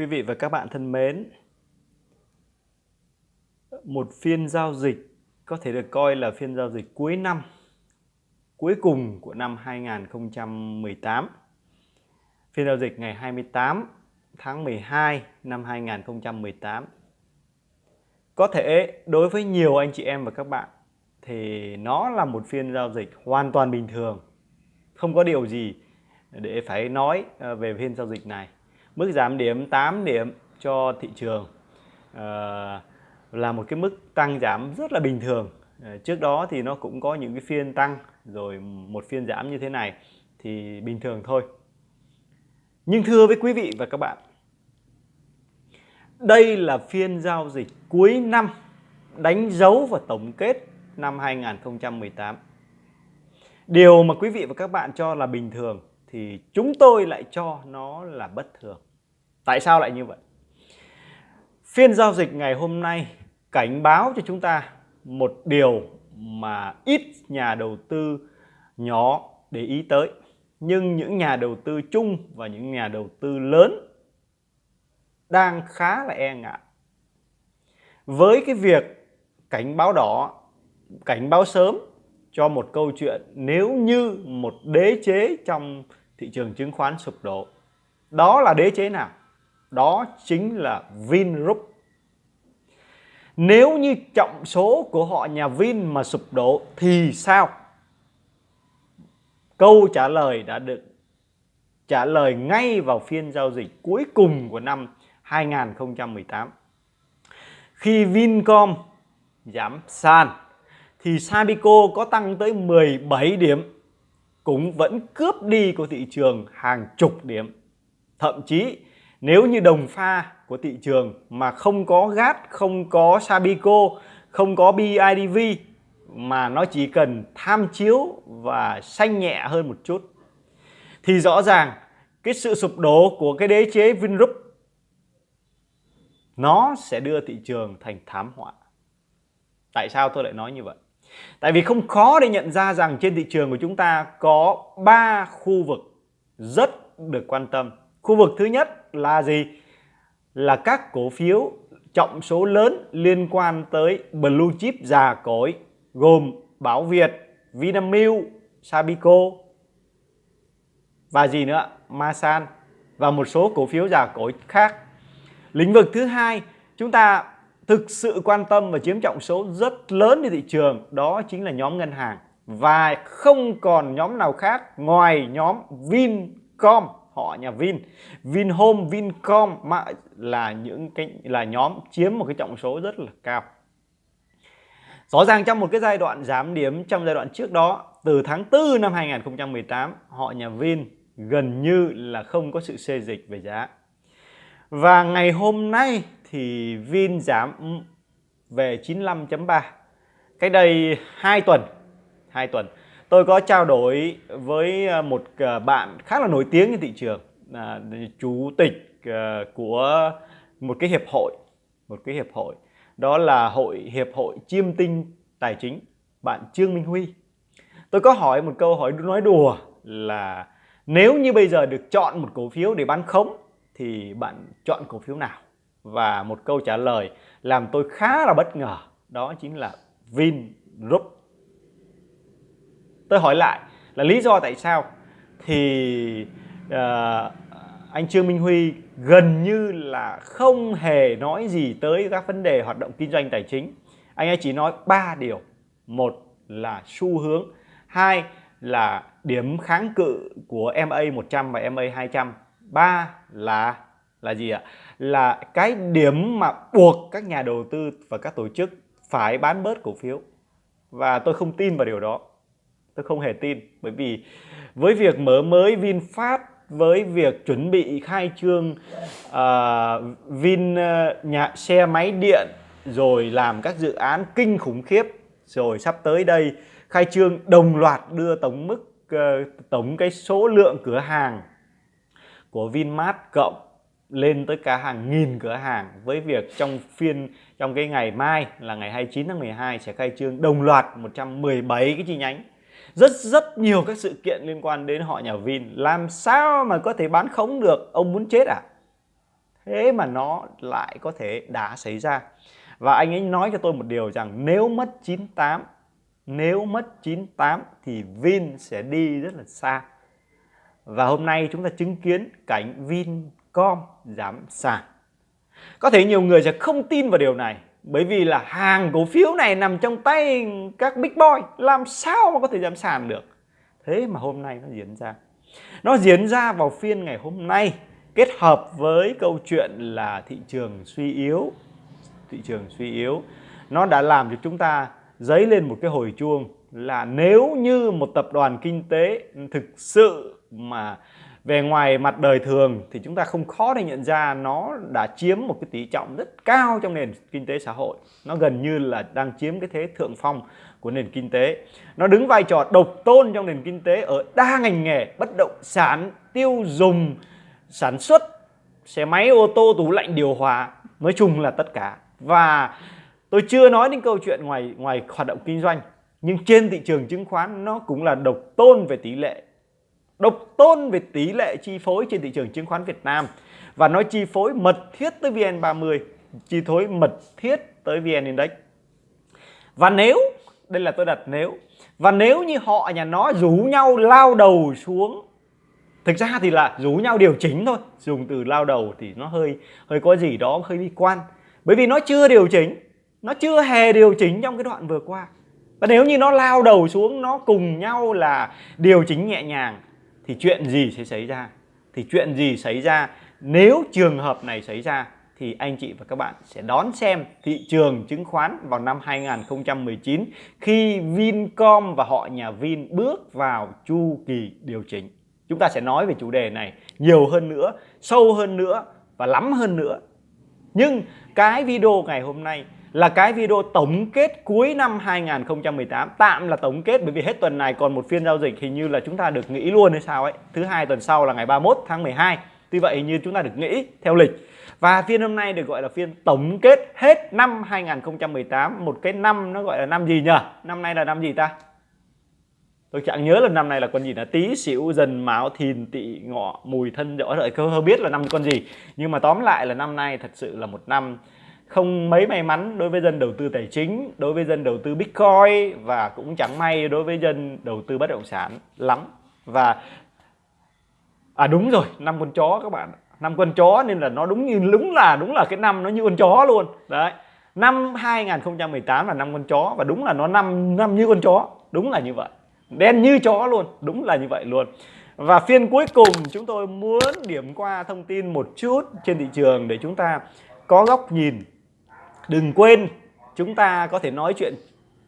Quý vị và các bạn thân mến, một phiên giao dịch có thể được coi là phiên giao dịch cuối năm, cuối cùng của năm 2018. Phiên giao dịch ngày 28 tháng 12 năm 2018. Có thể đối với nhiều anh chị em và các bạn thì nó là một phiên giao dịch hoàn toàn bình thường. Không có điều gì để phải nói ờ, về phiên giao dịch này mức giảm điểm 8 điểm cho thị trường à, là một cái mức tăng giảm rất là bình thường. À, trước đó thì nó cũng có những cái phiên tăng rồi một phiên giảm như thế này thì bình thường thôi. Nhưng thưa với quý vị và các bạn đây là phiên giao dịch cuối năm đánh dấu và tổng kết năm 2018 Điều mà quý vị và các bạn cho là bình thường thì chúng tôi lại cho nó là bất thường. Tại sao lại như vậy? Phiên giao dịch ngày hôm nay cảnh báo cho chúng ta một điều mà ít nhà đầu tư nhỏ để ý tới. Nhưng những nhà đầu tư chung và những nhà đầu tư lớn đang khá là e ngại. Với cái việc cảnh báo đỏ, cảnh báo sớm cho một câu chuyện nếu như một đế chế trong thị trường chứng khoán sụp đổ. Đó là đế chế nào? Đó chính là Vingroup. Nếu như trọng số của họ, nhà Vin mà sụp đổ thì sao? Câu trả lời đã được trả lời ngay vào phiên giao dịch cuối cùng của năm 2018. Khi Vincom giảm sàn, thì Sabico có tăng tới 17 điểm cũng vẫn cướp đi của thị trường hàng chục điểm. Thậm chí nếu như đồng pha của thị trường mà không có GAT, không có Sabico, không có BIDV mà nó chỉ cần tham chiếu và xanh nhẹ hơn một chút thì rõ ràng cái sự sụp đổ của cái đế chế Vingroup nó sẽ đưa thị trường thành thảm họa. Tại sao tôi lại nói như vậy? Tại vì không khó để nhận ra rằng trên thị trường của chúng ta có 3 khu vực rất được quan tâm. Khu vực thứ nhất là gì? Là các cổ phiếu trọng số lớn liên quan tới blue chip già cỗi gồm Bảo Việt, Vinamilk, Sabico và gì nữa? Masan và một số cổ phiếu già cỗi khác. Lĩnh vực thứ hai, chúng ta thực sự quan tâm và chiếm trọng số rất lớn trên thị trường, đó chính là nhóm ngân hàng. Và không còn nhóm nào khác ngoài nhóm Vincom. Họ nhà Vin. Vinhome, Vincom mà là những cái, là nhóm chiếm một cái trọng số rất là cao. Rõ ràng trong một cái giai đoạn giảm điểm, trong giai đoạn trước đó, từ tháng 4 năm 2018 họ nhà Vin gần như là không có sự xê dịch về giá. Và ngày hôm nay thì Vin giảm về 95.3 cách đây 2 tuần 2 tuần, tôi có trao đổi với ờ, một ờ, bạn khá là nổi tiếng trên thị trường là chủ tịch ờ, của một cái hiệp hội, một cái hiệp hội. Đó là hội hiệp hội chiêm tinh tài chính. Bạn Trương Minh Huy. Tôi có hỏi một câu hỏi nói đùa là nếu như bây giờ được chọn một cổ phiếu để bán khống thì bạn chọn cổ phiếu nào? Và một câu trả lời làm tôi khá là bất ngờ đó chính là Vingroup tôi hỏi lại là lý do tại sao thì uh, anh Trương Minh Huy gần như là không hề nói gì tới các vấn đề hoạt động kinh doanh tài chính. Anh ấy chỉ nói ba điều. Một là xu hướng hai là điểm kháng cự của MA 100 và MA 200 ba là là gì ạ? Là cái điểm mà buộc các nhà đầu tư và các tổ chức phải bán bớt cổ phiếu. Và tôi không tin vào điều đó. Tôi không hề tin bởi vì với việc mở mới VinFast với việc chuẩn bị khai trương uh, Vin uh, nhà xe máy điện rồi làm các dự án kinh khủng khiếp rồi sắp tới đây khai trương đồng loạt đưa tổng mức uh, tổng cái số lượng cửa hàng của Vinmart cộng lên tới cả hàng nghìn cửa hàng với việc trong phiên, trong cái ngày mai là ngày 29 tháng 12 sẽ khai trương đồng loạt 117 cái chi nhánh. Rất rất nhiều các sự kiện liên quan đến họ nhà Vin. Làm sao mà có thể bán khống được? Ông muốn chết à? Thế mà nó lại có thể đã xảy ra. Và anh ấy nói cho tôi một điều rằng nếu mất 98 nếu mất 98 thì Vin sẽ đi rất là xa. Và hôm nay chúng ta chứng kiến cảnh Vin com giảm sàn có thể nhiều người sẽ không tin vào điều này, bởi vì là hàng cổ phiếu này nằm trong tay các big boy. Làm sao mà có thể giảm sàn được? Thế mà hôm nay nó diễn ra. Nó diễn ra vào phiên ngày hôm nay, kết hợp với câu chuyện là thị trường suy yếu. Thị trường suy yếu, nó đã làm cho chúng ta dấy lên một cái hồi chuông là nếu như một tập đoàn kinh tế thực sự mà về ngoài mặt đời thường thì chúng ta không khó để nhận ra nó đã chiếm một cái tỷ trọng rất cao trong nền kinh tế xã hội. Nó gần như là đang chiếm cái thế thượng phong của nền kinh tế. Nó đứng vai trò độc tôn trong nền kinh tế ở đa ngành nghề, bất động sản, tiêu dùng, sản xuất, xe máy, ô tô, tủ lạnh, điều hòa, nói chung là tất cả. Và tôi chưa nói đến câu chuyện ngoài ngoài hoạt động kinh doanh, nhưng trên thị trường chứng khoán nó cũng là độc tôn về tỷ lệ độc tôn về tỷ lệ chi phối trên thị trường chứng khoán Việt Nam. Và nó chi phối mật thiết tới VN30, chi phối mật thiết tới VN Index. Và nếu, đây là tôi đặt nếu, và nếu như họ, nhà nó rủ nhau lao đầu xuống, thực ra thì là rủ nhau điều chỉnh thôi, dùng từ lao đầu thì nó hơi hơi có gì đó, hơi bi quan. Bởi vì nó chưa điều chỉnh, nó chưa hề điều chỉnh trong cái đoạn vừa qua. Và nếu như nó lao đầu xuống, nó cùng nhau là điều chỉnh nhẹ nhàng thì chuyện gì sẽ xảy ra thì chuyện gì xảy ra nếu trường hợp này xảy ra thì anh chị và các bạn sẽ đón xem thị trường chứng khoán vào năm 2019 khi Vincom và họ nhà Vin bước vào chu kỳ điều chỉnh. Chúng ta sẽ nói về chủ đề này nhiều hơn nữa, sâu hơn nữa và lắm hơn nữa. Nhưng cái video ngày hôm nay là cái video tổng kết cuối năm 2018 tạm là tổng kết, bởi vì hết tuần này còn một phiên giao dịch, hình như là chúng ta được nghỉ luôn hay sao ấy. Thứ hai tuần sau là ngày 31 tháng 12 tuy vậy hình như chúng ta được nghỉ theo lịch. Và phiên hôm nay được gọi là phiên tổng kết hết năm 2018 một cái năm nó gọi là năm gì nhỉ năm nay là năm gì ta? Tôi chẳng nhớ là năm này là con gì là tí xỉu dần mão thìn tỵ ngọ mùi thân rõ rồi hơi biết là năm con gì. Nhưng mà tóm lại là năm nay thật sự là một năm không mấy may mắn đối với dân đầu tư tài chính, đối với dân đầu tư Bitcoin và cũng chẳng may đối với dân đầu tư bất động sản lắm. Và à đúng rồi, năm con chó các bạn. Năm con chó nên là nó đúng như đúng là đúng là cái năm nó như con chó luôn. Đấy. Năm 2018 là năm con chó và đúng là nó năm năm như con chó, đúng là như vậy. Đen như chó luôn, đúng là như vậy luôn. Và phiên cuối cùng chúng tôi muốn điểm qua thông tin một chút trên thị trường để chúng ta có góc nhìn đừng quên, chúng ta có thể nói chuyện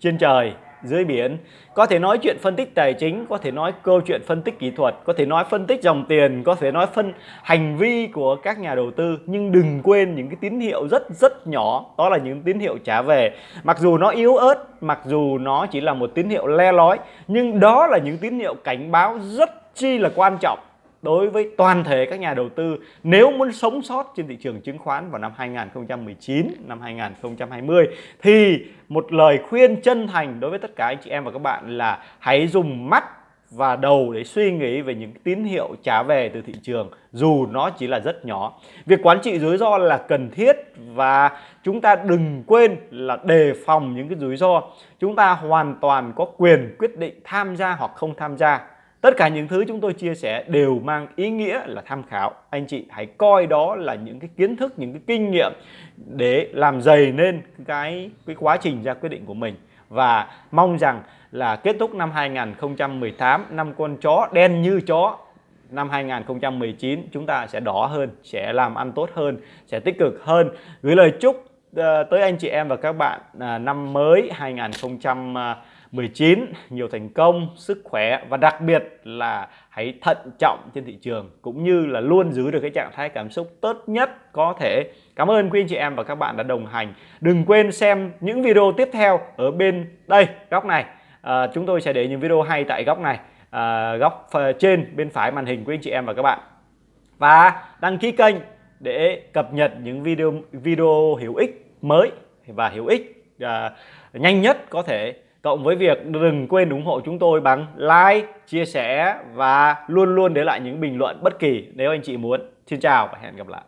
trên trời, dưới biển, có thể nói chuyện phân tích tài chính, có thể nói câu chuyện phân tích kỹ thuật, có thể nói phân tích dòng tiền, có thể nói phân hành vi của các nhà đầu tư. Nhưng đừng quên những cái tín hiệu rất rất nhỏ, đó là những tín hiệu trả về. Mặc dù nó yếu ớt, mặc dù nó chỉ là một tín hiệu le lói, nhưng đó là những tín hiệu cảnh báo rất chi là quan trọng đối với toàn thể các nhà đầu tư nếu muốn sống sót trên thị trường chứng khoán vào năm 2019, năm 2020 thì một lời khuyên chân thành đối với tất cả anh chị em và các bạn là hãy dùng mắt và đầu để suy nghĩ về những tín hiệu trả về từ thị trường dù nó chỉ là rất nhỏ. Việc quản trị rủi ro là cần thiết và chúng ta đừng quên là đề phòng những cái rủi ro. Chúng ta hoàn toàn có quyền quyết định tham gia hoặc không tham gia Tất cả những thứ chúng tôi chia sẻ đều mang ý nghĩa là tham khảo. Anh chị hãy coi đó là những cái kiến thức, những cái kinh nghiệm để làm dày nên cái cái quá trình ra quyết định của mình. Và mong rằng là kết thúc năm 2018 năm con chó đen như chó năm 2019 chúng ta sẽ đỏ hơn, sẽ làm ăn tốt hơn, sẽ tích cực hơn. Gửi lời chúc ờ, tới anh chị em và các bạn à, năm mới 2019 19 nhiều thành công, sức khỏe và đặc biệt là hãy thận trọng trên thị trường cũng như là luôn giữ được cái trạng thái cảm xúc tốt nhất có thể. Cảm ơn quý anh chị em và các bạn đã đồng hành. Đừng quên xem những video tiếp theo ở bên đây góc này. À, chúng tôi sẽ để những video hay tại góc này, à, góc trên bên phải màn hình quý anh chị em và các bạn. Và đăng ký kênh để cập nhật những video video hữu ích mới và hữu ích à, nhanh nhất có thể cộng với việc đừng quên ủng hộ chúng tôi bằng like, chia sẻ và luôn luôn để lại những bình luận bất kỳ nếu anh chị muốn. Xin chào và hẹn gặp lại.